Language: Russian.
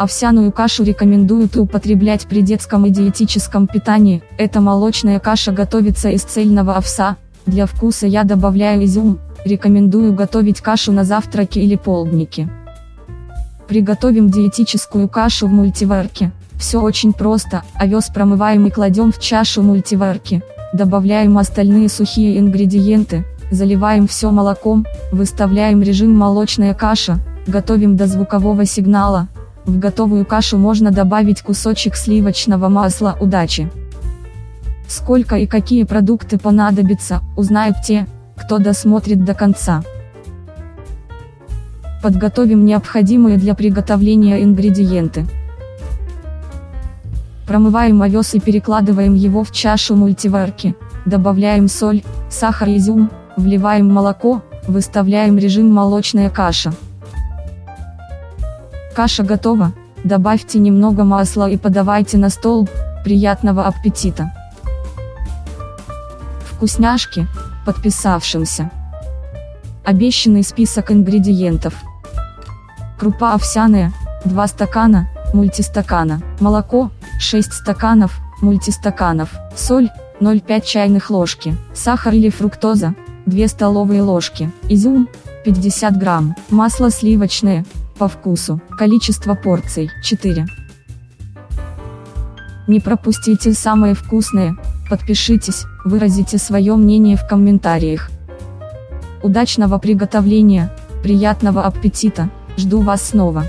Овсяную кашу рекомендуют употреблять при детском и диетическом питании. Эта молочная каша готовится из цельного овса. Для вкуса я добавляю изюм. Рекомендую готовить кашу на завтраке или полднике. Приготовим диетическую кашу в мультиварке. Все очень просто, овес промываем и кладем в чашу мультиварки. Добавляем остальные сухие ингредиенты, заливаем все молоком, выставляем режим молочная каша, готовим до звукового сигнала. В готовую кашу можно добавить кусочек сливочного масла удачи. Сколько и какие продукты понадобятся, узнают те, кто досмотрит до конца. Подготовим необходимые для приготовления ингредиенты. Промываем овес и перекладываем его в чашу мультиварки. Добавляем соль, сахар и изюм, вливаем молоко, выставляем режим молочная каша. Каша готова, добавьте немного масла и подавайте на стол, приятного аппетита! Вкусняшки, подписавшимся. Обещанный список ингредиентов. Крупа овсяная, 2 стакана, мультистакана, молоко, 6 стаканов, мультистаканов, соль, 0,5 чайных ложки, сахар или фруктоза, 2 столовые ложки, изюм, 50 грамм, масло сливочное, по вкусу, количество порций, 4. Не пропустите самое вкусное, подпишитесь, выразите свое мнение в комментариях. Удачного приготовления, приятного аппетита, жду вас снова.